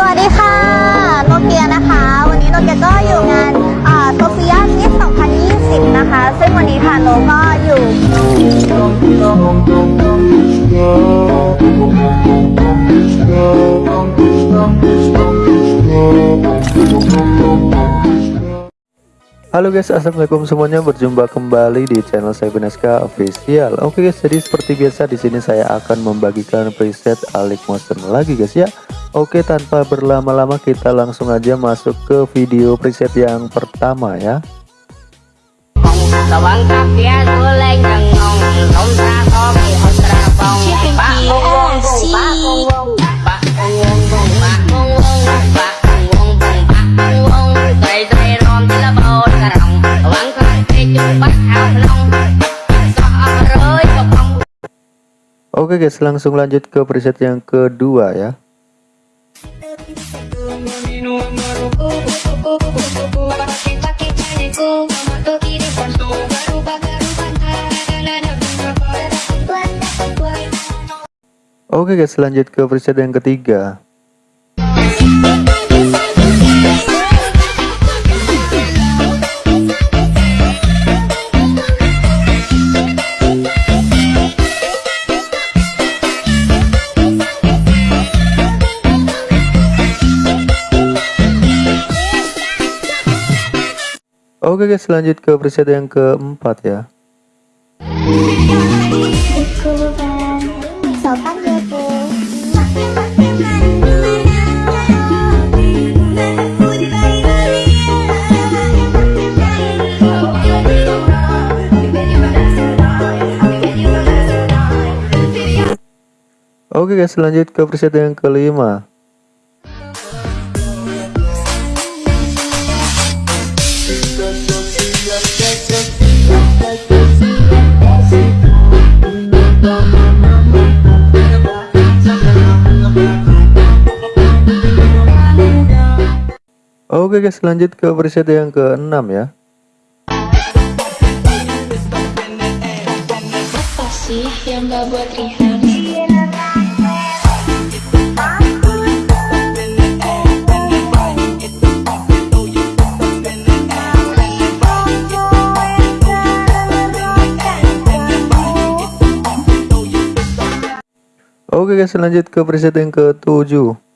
สวัสดีค่ะโนเกียนะคะ วันนี้โนเกียก็อยู่งานโซเฟียมิส2020 นะคะ ซึ่งวันนี้ค่ะโนก็อยู่ Halo guys, assalamualaikum semuanya. Berjumpa kembali di channel saya Beneska Official. Oke guys, jadi seperti biasa di sini saya akan membagikan preset Alik Motion lagi guys ya. Oke, tanpa berlama-lama kita langsung aja masuk ke video preset yang pertama ya. Sawang kapia suleng jengong Tom sa kopi ostra pong Oke guys, lanjut ke preset yang ketiga. Oke guys, lanjut ke preset yang keempat ya. Sopan gitu. Oke guys, lanjut ke preset yang kelima. Oke guys, lanjut ke preset yang ke-6 ya. Oke okay Oke guys lanjut ke preset yang ke-7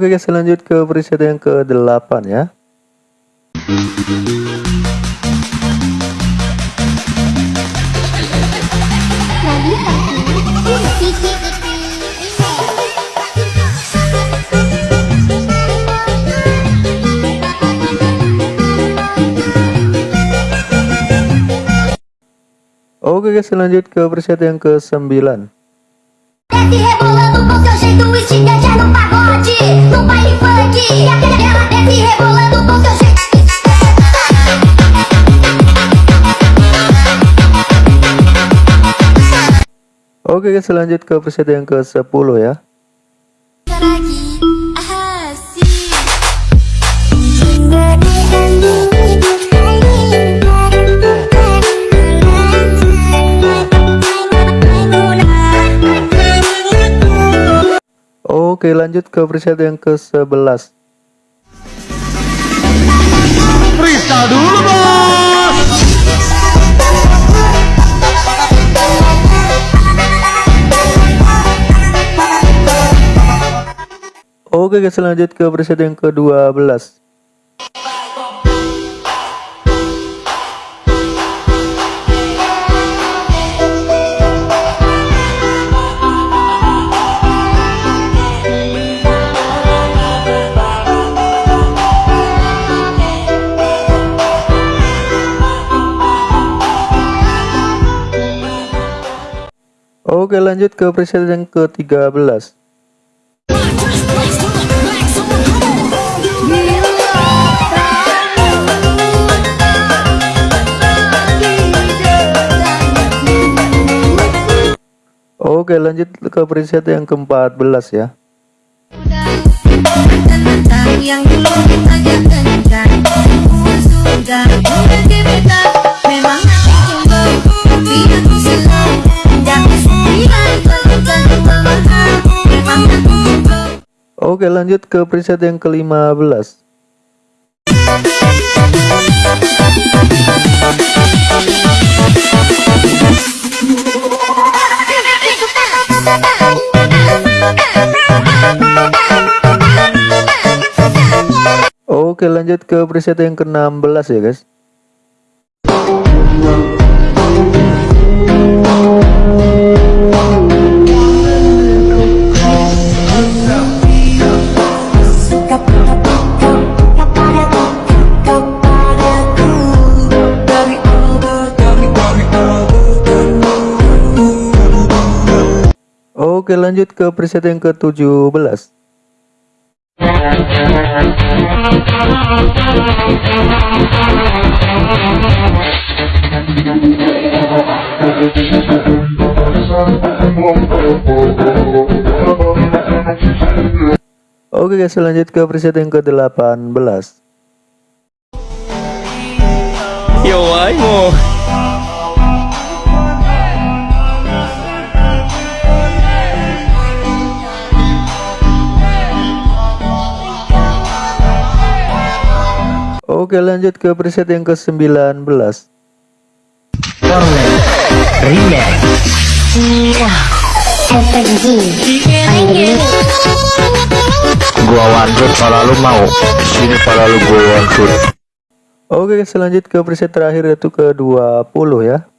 Oke guys, lanjut ke preset yang ke-8 ya. Oke guys, lanjut ke preset yang ke-9. Desce rebolando com seu jeito no pagode No baile funk E a dela desce rebolando com seu jeito Oke guys, lanjut ke preset yang ke-10 ya. lagi Oke, lanjut ke preset yang ke-11. Freestyle dulu bos Oke guys, lanjut ke preset yang ke-12. Oke lanjut ke preset yang ke-13 Oke lanjut ke preset yang ke-14 ya. Yang dulu aja kencang sudah Oke lanjut ke preset yang ke-15 Oke lanjut ke preset yang ke-16 ya guys Oke lanjut ke preset yang ke-17 Oke guys lanjut ke preset yang ke-18 Oke lanjut ke preset yang ke-19 Gua shot kalau lu mau Sini kalau lu gua shot Oke guys lanjut ke preset terakhir yaitu ke 20 ya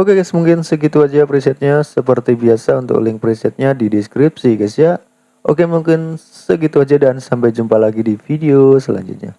Oke guys mungkin segitu aja presetnya. Seperti biasa untuk link presetnya di deskripsi guys ya. Oke mungkin segitu aja dan sampai jumpa lagi di video selanjutnya